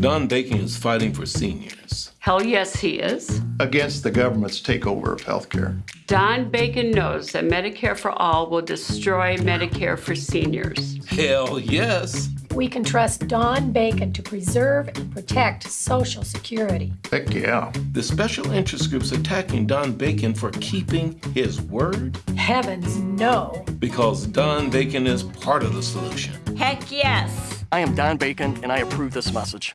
Don Bacon is fighting for seniors. Hell yes, he is. against the government's takeover of healthcare. Don Bacon knows that Medicare for All will destroy Medicare for seniors. Hell yes. We can trust Don Bacon to preserve and protect Social Security. Heck yeah. The special interest group's attacking Don Bacon for keeping his word Heavens, no. because Don Bacon is part of the solution. Heck yes. I am Don Bacon, and I approve this message.